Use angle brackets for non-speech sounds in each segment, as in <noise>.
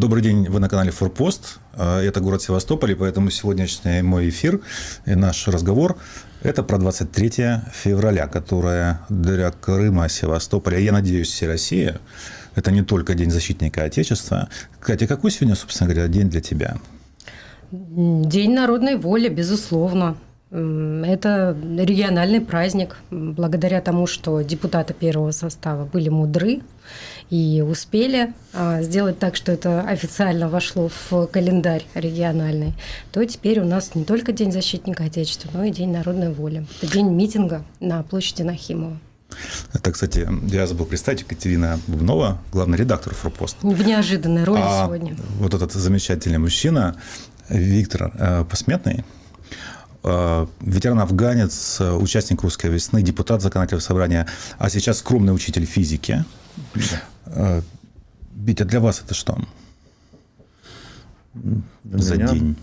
Добрый день, вы на канале Форпост. А, это город Севастополь, и поэтому сегодняшний мой эфир и наш разговор – это про 23 февраля, которое для Крыма, Севастополя, я надеюсь, всей России, это не только День защитника Отечества. Катя, какой сегодня, собственно говоря, день для тебя? День народной воли, безусловно. Это региональный праздник, благодаря тому, что депутаты первого состава были мудры и успели а, сделать так, что это официально вошло в календарь региональный, то теперь у нас не только День защитника Отечества, но и День народной воли. Это день митинга на площади Нахимова. Это, кстати, я забыл представить, Екатерина Бубнова, главный редактор «Форпост». В неожиданной роли а сегодня. Вот этот замечательный мужчина, Виктор э, Посметный, ветеран-афганец, участник «Русской весны», депутат законодательного собрания, а сейчас скромный учитель физики. Э, Витя, для вас это что? Для За меня день?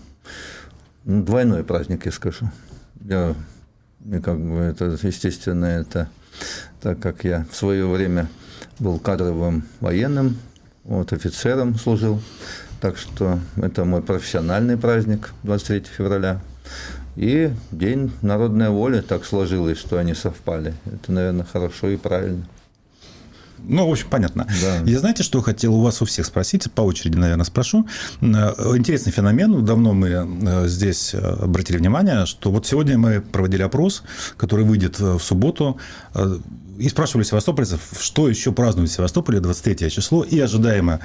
Двойной праздник, я скажу. Я, мне как бы это, естественно, это так как я в свое время был кадровым военным, вот, офицером служил, так что это мой профессиональный праздник 23 февраля. И День народной воли так сложилось, что они совпали. Это, наверное, хорошо и правильно. Ну, в общем, понятно. Да. Я знаете, что хотел у вас у всех спросить, по очереди, наверное, спрошу. Э, интересный феномен, давно мы э, здесь э, обратили внимание, что вот сегодня мы проводили опрос, который выйдет в субботу, и спрашивали севастопольцев, что еще празднуют в Севастополе 23 число, и ожидаемо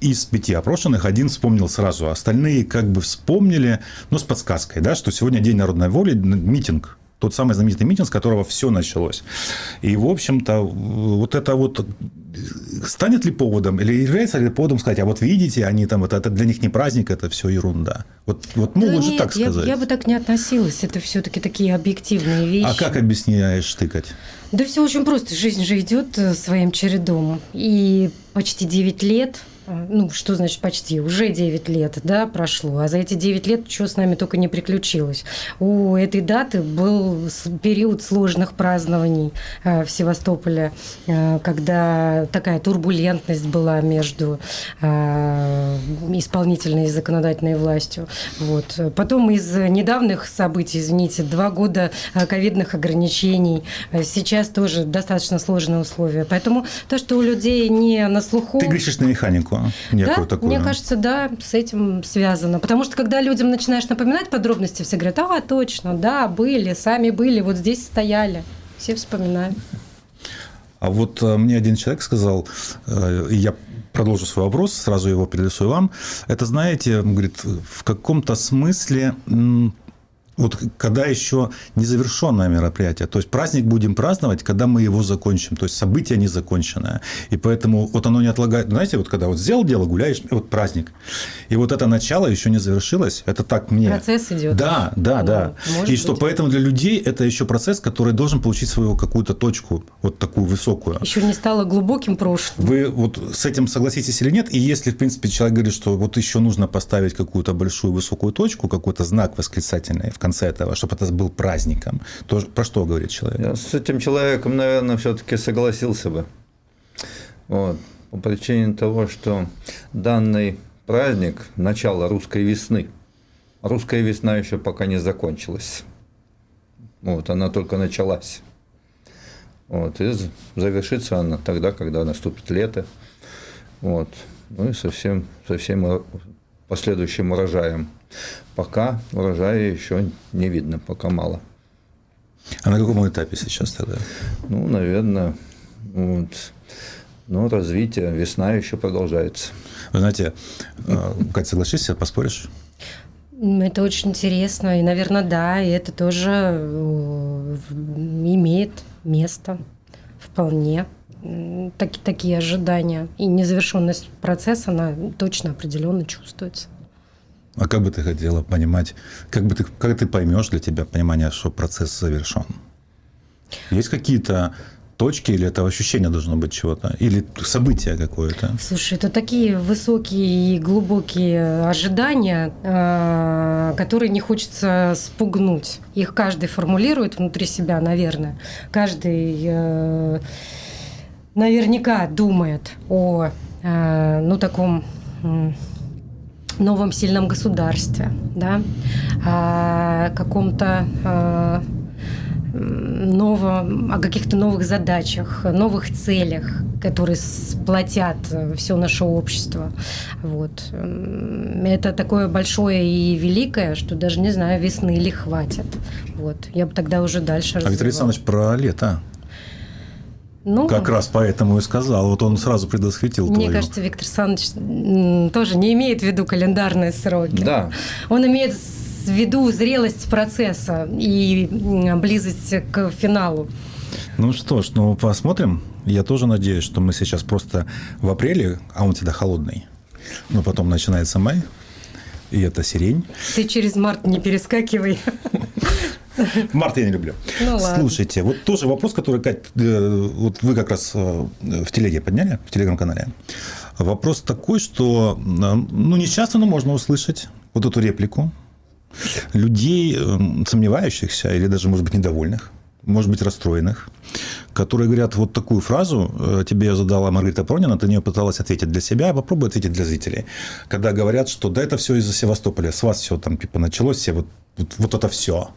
из пяти опрошенных один вспомнил сразу, остальные как бы вспомнили, но с подсказкой, да, что сегодня День народной воли, митинг тот самый знаменитый митинг, с которого все началось. И, в общем-то, вот это вот станет ли поводом, или является ли поводом сказать, а вот видите, они там, вот это для них не праздник, это все ерунда. Вот, вот могут да же нет, так сказать. Я, я бы так не относилась, это все-таки такие объективные вещи. А как объясняешь тыкать? Да все очень просто, жизнь же идет э, своим чередом. И почти 9 лет а, ну, что значит почти, уже 9 лет, да, прошло, а за эти 9 лет что с нами только не приключилось. У этой даты был период сложных празднований э, в Севастополе, э, когда такая турбулентность была между э, исполнительной и законодательной властью. Вот. Потом из недавних событий, извините, два года ковидных ограничений, сейчас тоже достаточно сложные условия. Поэтому то, что у людей не на слуху... Ты грешишь на механику некую да, такую. Мне кажется, да, с этим связано. Потому что когда людям начинаешь напоминать подробности, все говорят, а, точно, да, были, сами были, вот здесь стояли. Все вспоминают. А вот э, мне один человек сказал, э, я продолжу свой вопрос, сразу его перелесую вам. Это, знаете, говорит, в каком-то смысле вот когда еще незавершенное мероприятие. То есть праздник будем праздновать, когда мы его закончим. То есть событие не законченное. И поэтому вот оно не отлагает. Знаете, вот когда вот сделал дело, гуляешь, вот праздник. И вот это начало еще не завершилось. Это так мне. Процесс идет. Да, да, ну, да. И быть. что поэтому для людей это еще процесс, который должен получить свою какую-то точку, вот такую высокую. Еще не стало глубоким прошлым. Вы вот с этим согласитесь или нет? И если, в принципе, человек говорит, что вот еще нужно поставить какую-то большую высокую точку, какой-то знак восклицательный в конце этого, чтобы это был праздником, то про что говорит человек? Я с этим человеком, наверное, все-таки согласился бы. Вот. По причине того, что данный праздник – начало русской весны. Русская весна еще пока не закончилась. Вот, она только началась. Вот, и завершится она тогда, когда наступит лето. Вот. Ну и совсем, совсем последующим урожаем. Пока урожая еще не видно, пока мало. А на каком этапе сейчас тогда? Ну, наверное, вот, ну, развитие, весна еще продолжается. Вы знаете, э, Катя, соглашишься, поспоришь? Это очень интересно, и, наверное, да, и это тоже э, имеет место вполне. Так, такие ожидания. И незавершенность процесса, она точно определенно чувствуется. А как бы ты хотела понимать, как бы ты, как ты поймешь для тебя понимание, что процесс завершен? Есть какие-то точки, или это ощущение должно быть чего-то, или событие какое-то? Слушай, это такие высокие и глубокие ожидания, а, которые не хочется спугнуть. Их каждый формулирует внутри себя, наверное. Каждый э, наверняка думает о э, ну, таком новом сильном государстве, да, о каком-то а, новом, о каких-то новых задачах, новых целях, которые сплотят все наше общество. Вот. Это такое большое и великое, что даже не знаю, весны ли хватит. Вот. Я бы тогда уже дальше А Виктор Александрович про лето. Ну, как раз поэтому и сказал. Вот он сразу предвосхитил Мне твою. кажется, Виктор Александрович тоже не имеет в виду календарные сроки. Да. Он имеет в виду зрелость процесса и близость к финалу. Ну что ж, ну посмотрим. Я тоже надеюсь, что мы сейчас просто в апреле, а он всегда холодный, но потом начинается май, и это сирень. Ты через март не перескакивай. <laughs> <laughs> Март я не люблю. Ну, Слушайте, вот тоже вопрос, который, Кать, э, вот вы как раз э, в телеге подняли, в телеграм-канале. Вопрос такой, что, э, ну, не часто, но можно услышать вот эту реплику людей, сомневающихся или даже, может быть, недовольных, может быть, расстроенных, которые говорят вот такую фразу, тебе ее задала Маргарита Пронина, ты на нее пыталась ответить для себя, а попробуй ответить для зрителей. Когда говорят, что да, это все из-за Севастополя, с вас все там типа началось, все вот, вот, вот это все.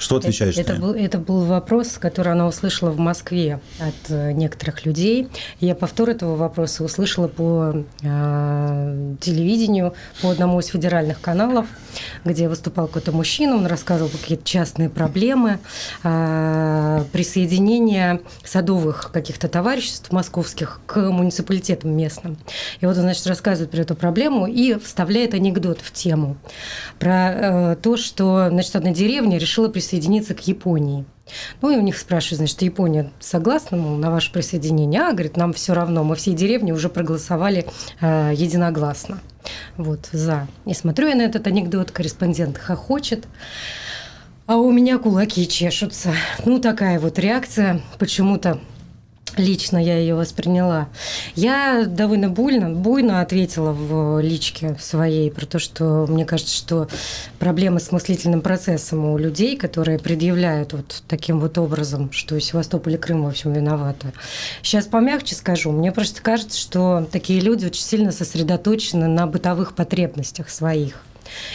Что отвечаешь это, это, был, это был вопрос, который она услышала в Москве от э, некоторых людей. Я повтор этого вопроса услышала по э, телевидению, по одному из федеральных каналов, где выступал какой-то мужчина, он рассказывал какие-то частные проблемы э, присоединения садовых каких-то товариществ московских к муниципалитетам местным. И вот он, значит, рассказывает про эту проблему и вставляет анекдот в тему про э, то, что, значит, одна деревня решила присоединиться присоединиться к Японии. Ну и у них спрашивают, значит, Япония согласна мол, на ваше присоединение? А, говорит, нам все равно, мы всей деревни уже проголосовали э, единогласно. Вот, за. И смотрю я на этот анекдот, корреспондент хохочет, а у меня кулаки чешутся. Ну, такая вот реакция почему-то Лично я ее восприняла. Я довольно буйно, буйно ответила в личке своей про то, что мне кажется, что проблемы с мыслительным процессом у людей, которые предъявляют вот таким вот образом, что Севастополь и Крым во всем виноваты. Сейчас помягче скажу. Мне просто кажется, что такие люди очень сильно сосредоточены на бытовых потребностях своих.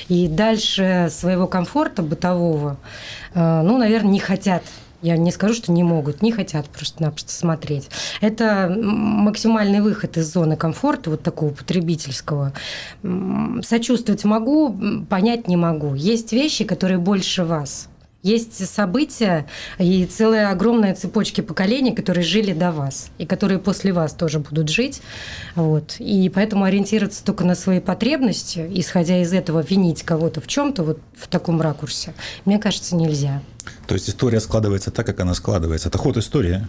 И дальше своего комфорта бытового, э, ну, наверное, не хотят я не скажу, что не могут, не хотят просто-напросто смотреть. Это максимальный выход из зоны комфорта, вот такого потребительского. Сочувствовать могу, понять не могу. Есть вещи, которые больше вас. Есть события и целая огромная цепочки поколений, которые жили до вас и которые после вас тоже будут жить. Вот. И поэтому ориентироваться только на свои потребности, исходя из этого винить кого-то в чем-то вот в таком ракурсе, мне кажется, нельзя. То есть история складывается так, как она складывается. Это ход истории.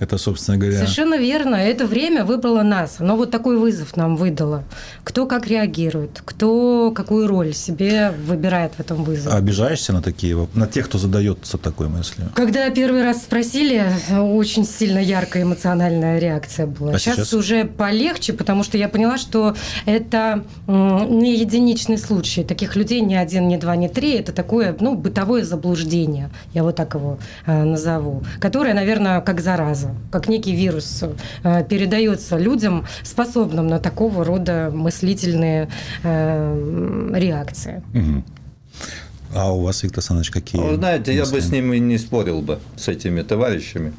Это, собственно говоря... Совершенно верно. Это время выбрало нас. Оно вот такой вызов нам выдало. Кто как реагирует, кто какую роль себе выбирает в этом вызове. А обижаешься на такие, на тех, кто задается такой мыслью? Когда первый раз спросили, очень сильно яркая эмоциональная реакция была. А сейчас, сейчас уже полегче, потому что я поняла, что это не единичный случай. Таких людей ни один, ни два, ни три. Это такое ну, бытовое заблуждение, я вот так его э, назову, которое, наверное, как зараза зараза, как некий вирус э, передается людям, способным на такого рода мыслительные э, реакции. Угу. А у вас, Виктор Александрович, какие? Вы знаете, мысли? я бы с ними не спорил бы, с этими товарищами.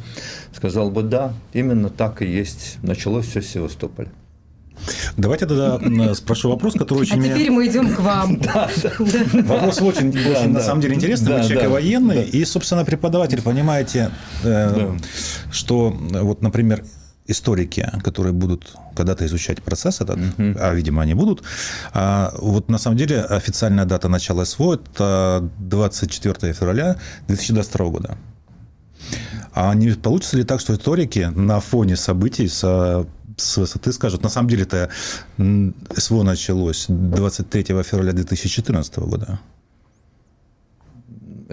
Сказал бы, да, именно так и есть. Началось все с Севастополя. Давайте тогда спрошу вопрос, который очень... А меня... теперь мы идем к вам. <laughs> Вопрос очень, на самом деле интересный. Вы человек военный и, собственно, преподаватель. Понимаете, э, что вот, например, историки, которые будут когда-то изучать процесс этот, а, видимо, они будут, а, вот на самом деле официальная дата начала СВО – это 24 февраля 2022 года. А не получится ли так, что историки на фоне событий с с высоты скажут. На самом деле это СВО началось 23 февраля 2014 года.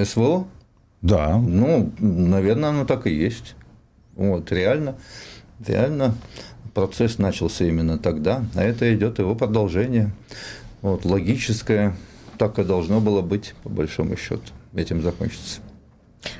СВО? Да. Ну, наверное, оно так и есть. Вот, реально, реально процесс начался именно тогда, а это идет его продолжение. Вот, логическое, так и должно было быть, по большому счету, этим закончится.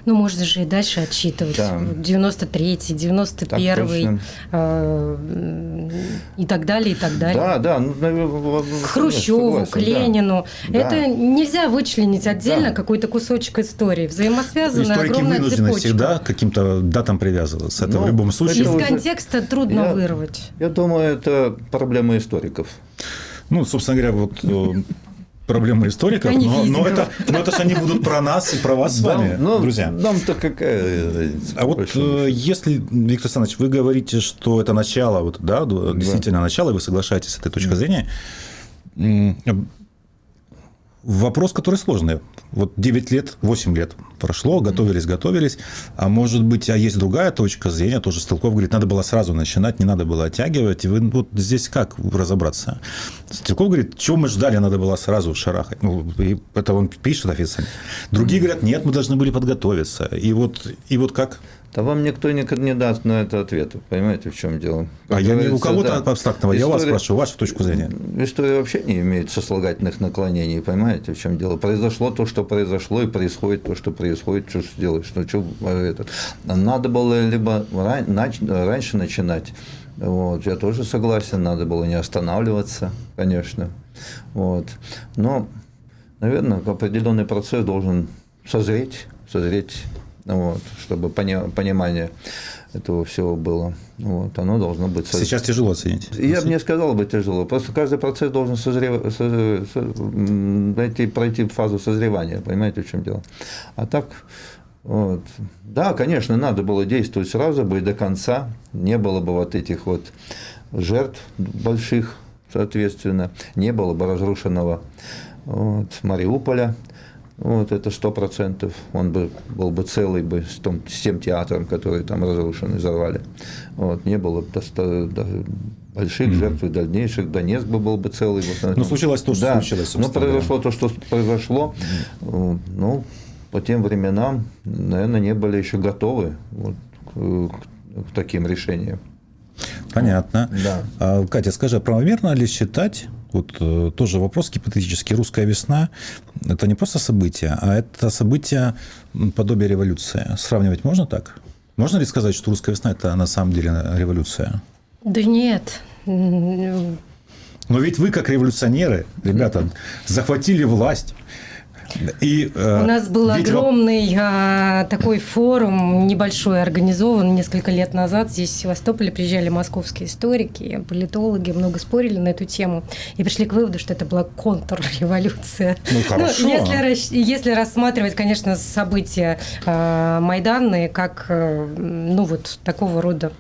Ну, можно же и дальше отсчитывать. Да. 93-й, 91-й э, и так далее, и так далее. Да, да. Ну, к Хрущеву, согласен, к Ленину. Да. Это да. нельзя вычленить отдельно да. какой-то кусочек истории. Взаимосвязанная Историки огромная вынуждены цепочка. всегда каким-то датам привязываться. Это ну, в любом случае. Из контекста трудно я, вырвать. Я думаю, это проблема историков. Ну, собственно говоря, вот э, проблема историков, но, но, это, но это же они будут про нас и про вас с вами, ну, друзья. Нам-то какая А вот э, если, Виктор Александрович, вы говорите, что это начало, вот, да, действительно да. начало, и вы соглашаетесь с этой точкой да. зрения, вопрос, который сложный. Вот 9 лет, 8 лет прошло, готовились, готовились. А может быть, а есть другая точка зрения, тоже Стрелков говорит, надо было сразу начинать, не надо было оттягивать. И вы вот здесь как разобраться? Стрелков говорит, чего мы ждали, надо было сразу шарахать. Ну, и это он пишет официально. Другие говорят, нет, мы должны были подготовиться. И вот, и вот как? Да вам никто не даст на это ответа. Понимаете, в чем дело? Как а я не у кого-то да, абстрактного, история, я вас спрашиваю, вашу точку зрения. История вообще не имеет сослагательных наклонений, понимаете, в чем дело? Произошло то, что произошло, и происходит то, что происходит, что же делаешь? Ну, что это? Надо было либо раньше начинать, вот, я тоже согласен, надо было не останавливаться, конечно. Вот. Но, наверное, определенный процесс должен созреть, созреть вот, чтобы понимание этого всего было. Вот, оно должно быть... Сейчас тяжело оценить. Я бы не сказал бы тяжело. Просто каждый процесс должен созрев... пройти фазу созревания. Понимаете, в чем дело? А так, вот. Да, конечно, надо было действовать сразу бы и до конца. Не было бы вот этих вот жертв больших, соответственно. Не было бы разрушенного вот, Мариуполя. Вот это сто процентов. Он бы, был бы целый бы с, том, с тем театром, который там разрушен и взорвали. Вот, не было бы больших mm-hmm. жертв и дальнейших. Донецк бы был бы целый. Вот, Но случилось то, что да, случилось. Но произошло то, что произошло. Mm-hmm. Ну, по тем временам, наверное, не были еще готовы вот, к, к таким решениям. Понятно. Да. А, Катя, скажи, а правомерно ли считать, вот э, тоже вопрос гипотетический. Русская весна – это не просто событие, а это событие подобие революции. Сравнивать можно так? Можно ли сказать, что русская весна – это на самом деле революция? Да нет. Но ведь вы, как революционеры, ребята, захватили власть, и, э, У нас был видимо... огромный а, такой форум, небольшой, организован несколько лет назад. Здесь в Севастополе приезжали московские историки, политологи, много спорили на эту тему и пришли к выводу, что это была контрреволюция. Ну, хорошо. Ну, если, если рассматривать, конечно, события а, майданные как э, ну, вот такого рода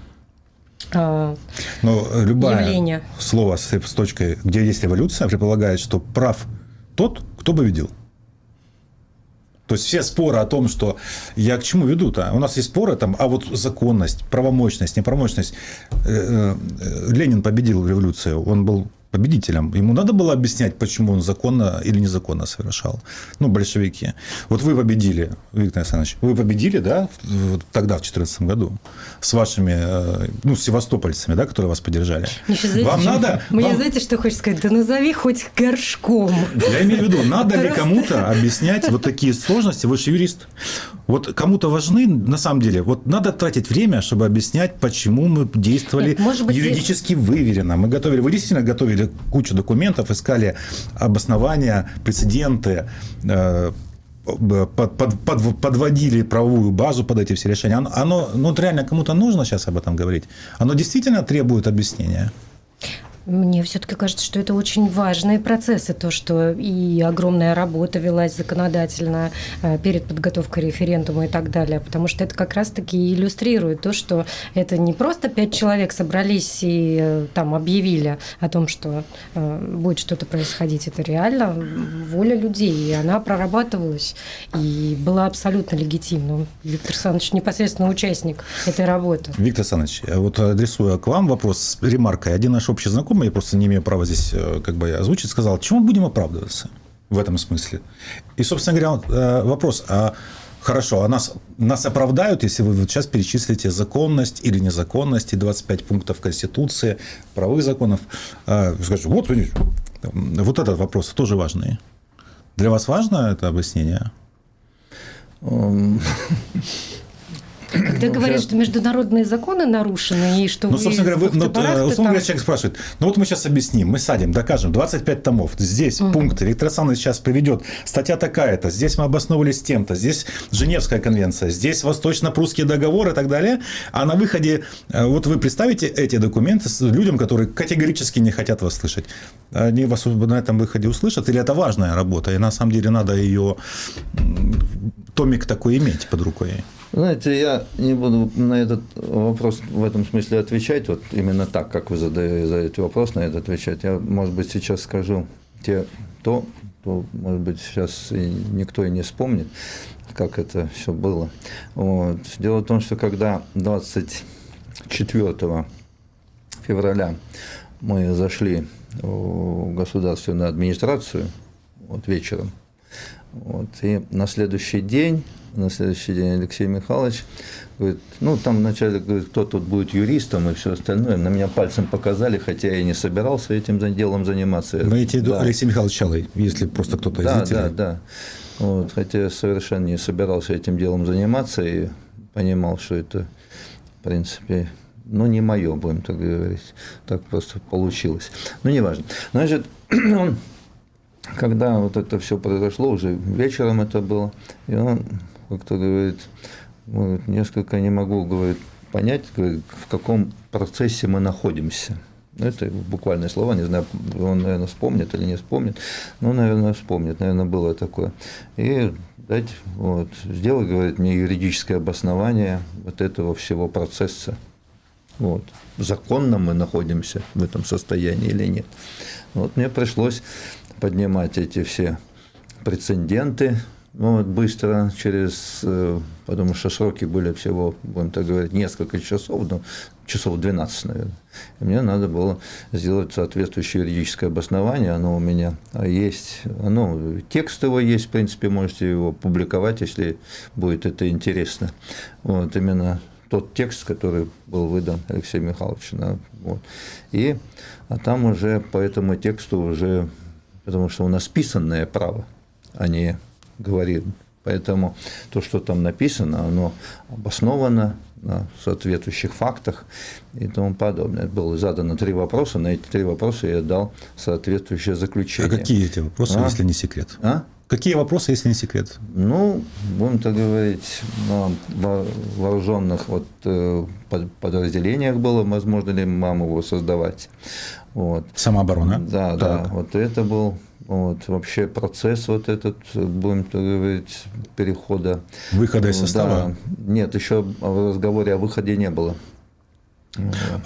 а, Но любое явление. слово с, с точкой, где есть эволюция, предполагает, что прав тот, кто победил. То есть все споры о том, что я к чему веду-то? У нас есть споры там, а вот законность, правомощность, неправомощность. Э, э, Ленин победил в революции, он был победителем. Ему надо было объяснять, почему он законно или незаконно совершал. Ну, большевики. Вот вы победили, Виктор Александрович, вы победили, да, тогда, в 2014 году, с вашими, э, ну, севастопольцами, да, которые вас поддержали. знаете, Вам надо... Мне, вам... знаете, что хочешь сказать? Да назови хоть горшком. Я имею в виду, надо ли кому-то объяснять вот такие сложности? Вы же юрист. Вот кому-то важны, на самом деле, вот надо тратить время, чтобы объяснять, почему мы действовали Нет, может быть, юридически выверенно. Мы готовили, вы действительно готовили кучу документов, искали обоснования, прецеденты, э, под, под, под, подводили правовую базу под эти все решения. Оно, оно ну, реально кому-то нужно сейчас об этом говорить? Оно действительно требует объяснения? Мне все-таки кажется, что это очень важные процессы, то, что и огромная работа велась законодательно э, перед подготовкой референдума и так далее, потому что это как раз-таки иллюстрирует то, что это не просто пять человек собрались и э, там объявили о том, что э, будет что-то происходить, это реально воля людей, и она прорабатывалась и была абсолютно легитимна. Виктор Александрович непосредственно участник этой работы. Виктор Александрович, вот адресуя к вам вопрос с ремаркой. Один наш общий знакомый знакомый, я просто не имею права здесь э, как бы озвучить, сказал, чему будем оправдываться в этом смысле? И, собственно говоря, э, вопрос, а Хорошо, а нас, нас оправдают, если вы вот сейчас перечислите законность или незаконность, и 25 пунктов Конституции, правовых законов. А, скажете, вот, вот этот вопрос тоже важный. Для вас важно это объяснение? <laughs> Когда говорят, что международные законы нарушены, и что ну, собственно говоря, вы, ну, условно там... говоря, человек спрашивает, ну вот мы сейчас объясним, мы садим, докажем, 25 томов, здесь угу. пункт, Электросанный сейчас приведет, статья такая-то, здесь мы обосновывались тем-то, здесь Женевская конвенция, здесь Восточно-Прусский договор и так далее, а на выходе, э, вот вы представите эти документы с людям, которые категорически не хотят вас слышать. Они вас на этом выходе услышат, или это важная работа, и на самом деле надо ее, томик такой иметь под рукой? Знаете, я не буду на этот вопрос в этом смысле отвечать, вот именно так, как вы задаете вопрос на это отвечать. Я, может быть, сейчас скажу те, то, то может быть, сейчас и никто и не вспомнит, как это все было. Вот. Дело в том, что когда 24 февраля мы зашли в государственную администрацию вот вечером, вот, и на следующий день на следующий день Алексей Михайлович говорит, ну, там вначале говорит, кто тут будет юристом и все остальное. На меня пальцем показали, хотя я и не собирался этим делом заниматься. Вы виду да. Алексей Михайлович Чалый, если просто кто-то да, из зрителей? Да, да, вот, хотя я совершенно не собирался этим делом заниматься и понимал, что это, в принципе, ну, не мое, будем так говорить. Так просто получилось. Ну, неважно. Значит, <clears throat> он когда вот это все произошло, уже вечером это было, и он как-то говорит, говорит, несколько не могу, говорит, понять, говорит, в каком процессе мы находимся. Ну, это буквальные слова, не знаю, он, наверное, вспомнит или не вспомнит, но, наверное, вспомнит, наверное, было такое. И дать, вот, сделай, говорит, мне юридическое обоснование вот этого всего процесса. Вот. Законно мы находимся в этом состоянии или нет. Вот мне пришлось поднимать эти все прецеденты, ну, вот быстро, через, э, потому что сроки были всего, будем так говорить, несколько часов, ну, часов 12, наверное. И мне надо было сделать соответствующее юридическое обоснование, оно у меня есть, оно, текст его есть, в принципе, можете его публиковать, если будет это интересно. Вот, именно тот текст, который был выдан Алексеем Михайловичем. Да, вот. И, а там уже по этому тексту уже, потому что у нас писанное право, а не говорит. Поэтому то, что там написано, оно обосновано на соответствующих фактах и тому подобное. Было задано три вопроса, на эти три вопроса я дал соответствующее заключение. А какие эти вопросы, а? если не секрет? А? Какие вопросы, если не секрет? Ну, будем так говорить, на вооруженных вот э, подразделениях было, возможно ли маму его создавать. Вот. Самооборона? Да, так. да. Вот это был вот, вообще процесс вот этот, будем так говорить, перехода. Выхода из состава? Да. Нет, еще в разговоре о выходе не было.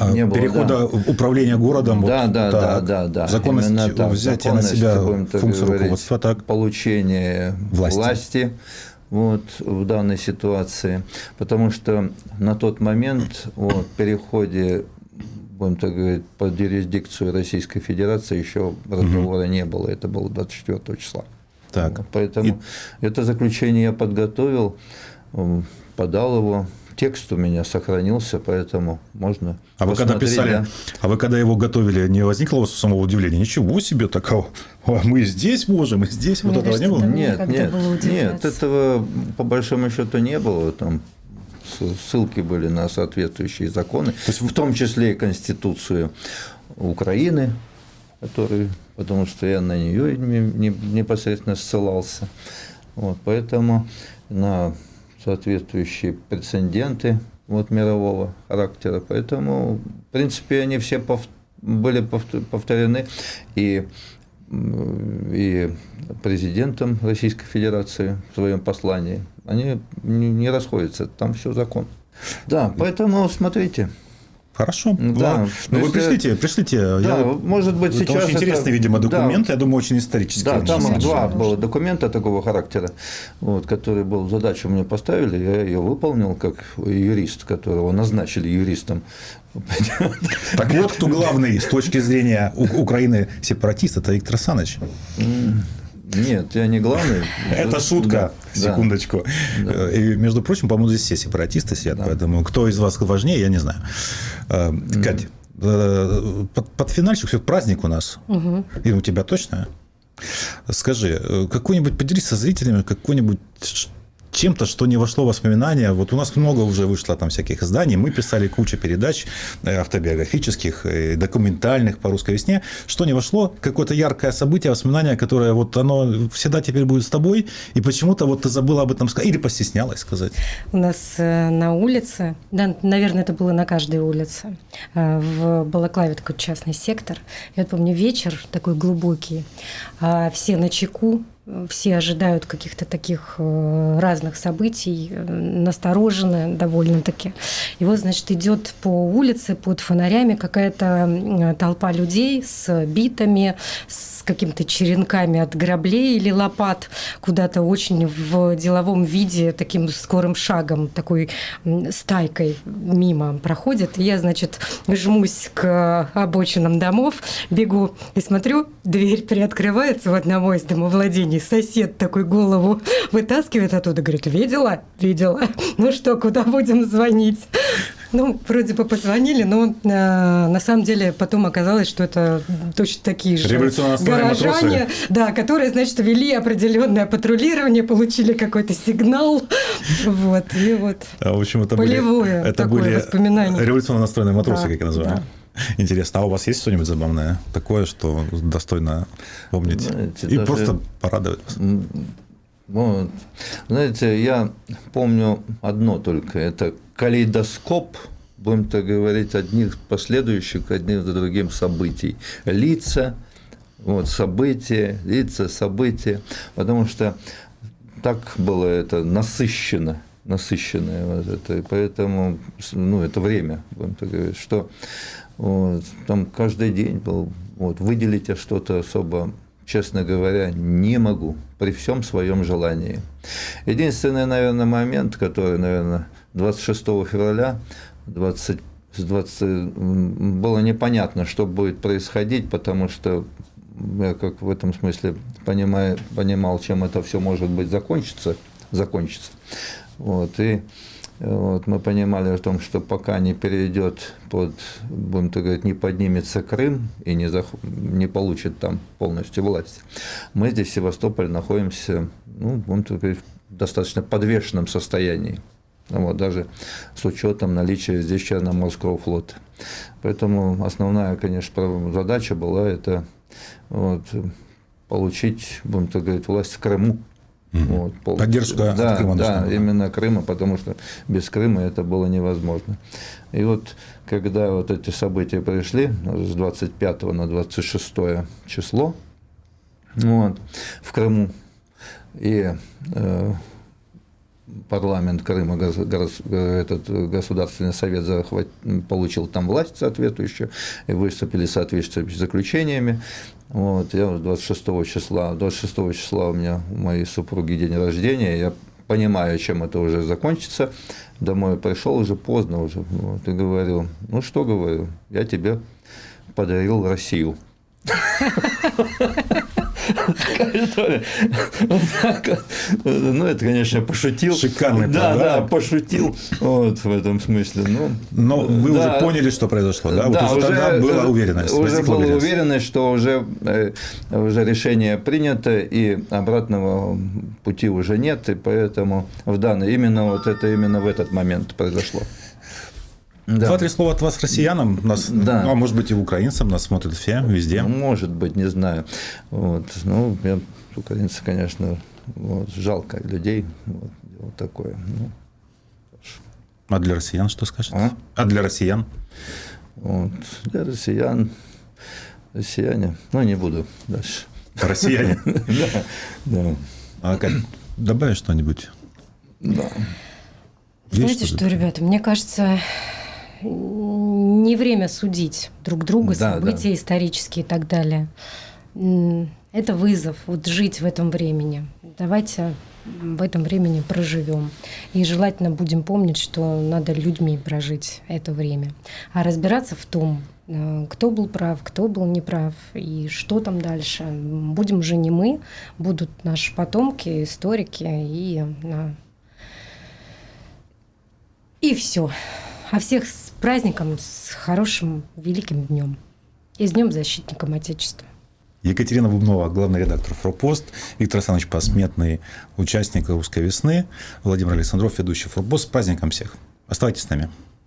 А не было, перехода да. управления городом. Да, вот, да, так, да, да, да. Законность так, взятия на себя функцию говорить, руководства. Так. Получение власти. власти вот, в данной ситуации. Потому что на тот момент вот, переходе будем так говорить, под юрисдикцию Российской Федерации еще разговора угу. не было. Это было 24 числа. Так. Поэтому И... это заключение я подготовил, подал его. Текст у меня сохранился, поэтому можно. А вы когда писали, да? а вы когда его готовили, не возникло у вас самого удивления? Ничего себе такого! Мы здесь можем, мы здесь. Мне вот этого не было? Нет, нет, нет, этого по большому счету не было. Там ссылки были на соответствующие законы, То есть, в том числе и Конституцию Украины, который, потому что я на нее непосредственно ссылался. Вот, поэтому на соответствующие прецеденты вот, мирового характера. Поэтому, в принципе, они все пов были повторены. И и президентом Российской Федерации в своем послании, они не расходятся, там все закон. Да, поэтому смотрите. Хорошо. Да. Ну, вы пришлите, пришлите. Да, я, может быть, это сейчас. Очень интересный, видимо, документ, да, я думаю, очень исторический. Да, там два было документа такого характера, вот, который был задачу мне поставили, я ее выполнил как юрист, которого назначили юристом. <laughs> Так вот, кто главный с точки зрения Украины сепаратист, это Виктор Саныч. Нет, я не главный. <laughs> Это шутка. Да. Секундочку. Да. И, между прочим, по-моему, здесь все сепаратисты сидят, да. поэтому кто из вас важнее, я не знаю. Э, Катя, э, под, под финальчик все праздник у нас. Угу. И у тебя точно? Скажи, э, какой-нибудь поделись со зрителями какой-нибудь чем-то, что не вошло в воспоминания. Вот у нас много уже вышло там всяких изданий, мы писали кучу передач э, автобиографических, э, документальных по русской весне. Что не вошло? Какое-то яркое событие, воспоминание, которое вот оно всегда теперь будет с тобой, и почему-то вот ты забыла об этом сказать, или постеснялась сказать. У нас э, на улице, да, наверное, это было на каждой улице, в Балаклаве такой частный сектор. Я помню вечер такой глубокий, а все на чеку, все ожидают каких-то таких э, разных событий, э, настороженно довольно-таки. И вот, значит, идет по улице под фонарями какая-то толпа людей с битами, с какими-то черенками от граблей или лопат куда-то очень в деловом виде, таким скорым шагом, такой стайкой мимо проходит. И я, значит, жмусь к обочинам домов, бегу и смотрю, дверь приоткрывается в одного из домовладений. Сосед такой голову вытаскивает оттуда, говорит, видела? Видела. Ну что, куда будем звонить? Ну, вроде бы позвонили, но э, на самом деле потом оказалось, что это точно такие же горожане, да, которые, значит, вели определенное патрулирование, получили какой-то сигнал, вот, и вот. А, в общем, это полевое были, это такое были воспоминание. революционно настроенные матросы, да, как я называю. Да. <laughs> Интересно, а у вас есть что-нибудь забавное, такое, что достойно помнить Знаете, и даже... просто порадовать? Вот. Знаете, я помню одно только, это калейдоскоп, будем так говорить, одних последующих, одним за другим событий. Лица, вот, события, лица, события, потому что так было это насыщено, насыщенное вот это, и поэтому, ну, это время, будем так говорить, что вот, там каждый день был, вот, выделить что-то особо честно говоря, не могу при всем своем желании. Единственный, наверное, момент, который, наверное, 26 февраля 20, 20, было непонятно, что будет происходить, потому что я как в этом смысле понимаю, понимал, чем это все может быть закончится, закончится. Вот, и вот, мы понимали о том, что пока не перейдет под, будем так говорить, не поднимется Крым и не, зах... не получит там полностью власть, мы здесь в Севастополе находимся, ну, будем так говорить, в достаточно подвешенном состоянии. Вот, даже с учетом наличия здесь Черноморского флота. Поэтому основная, конечно, задача была это вот, получить, будем так говорить, власть в Крыму. Угу. Вот, Поддержка да, Крыма Да, была. именно Крыма, потому что без Крыма это было невозможно. И вот когда вот эти события пришли с 25 на 26 число вот, в Крыму, и э, парламент Крыма, этот Государственный совет захват, получил там власть соответствующую, и выступили соответствующими заключениями. Вот, я 26 числа, 26 числа у меня у моей супруги день рождения, я понимаю, чем это уже закончится, домой пришел уже поздно уже, вот, и говорю, ну что говорю, я тебе подарил Россию. <laughs> Такая история. Ну, это, конечно, пошутил. Шикарный Да, да, пошутил вот в этом смысле. Ну, Но вы уже поняли, что произошло, да? Да, уже тогда была уверенность. Уже была уверенность, что уже, э, уже решение принято, и обратного пути уже нет, и поэтому в данный, именно вот это именно в этот момент произошло. Да. Два-три слова от вас россиянам, нас, да. ну, а может быть и украинцам, нас смотрят все, везде. Ну, может быть, не знаю. Вот. Ну, я, украинцы, конечно, вот, жалко людей, вот, вот такое. Ну, а для россиян что скажете? А, а для россиян? Вот, для россиян, россияне, ну, не буду дальше. Россияне? <laughs> Да, да. А как, добавишь что-нибудь? Да. Знаете что, ребята, мне кажется, не время судить друг друга, да, события да. исторические и так далее. Это вызов, вот жить в этом времени. Давайте в этом времени проживем. И желательно будем помнить, что надо людьми прожить это время. А разбираться в том, э, кто был прав, кто был неправ и что там дальше. Будем уже не мы, будут наши потомки, историки и... И все. А всех праздником, с хорошим, великим днем. И с Днем Защитником Отечества. Екатерина Бубнова, главный редактор «Форпост», Виктор Александрович Посметный, участник «Русской весны», Владимир Александров, ведущий «Форпост». С праздником всех! Оставайтесь с нами.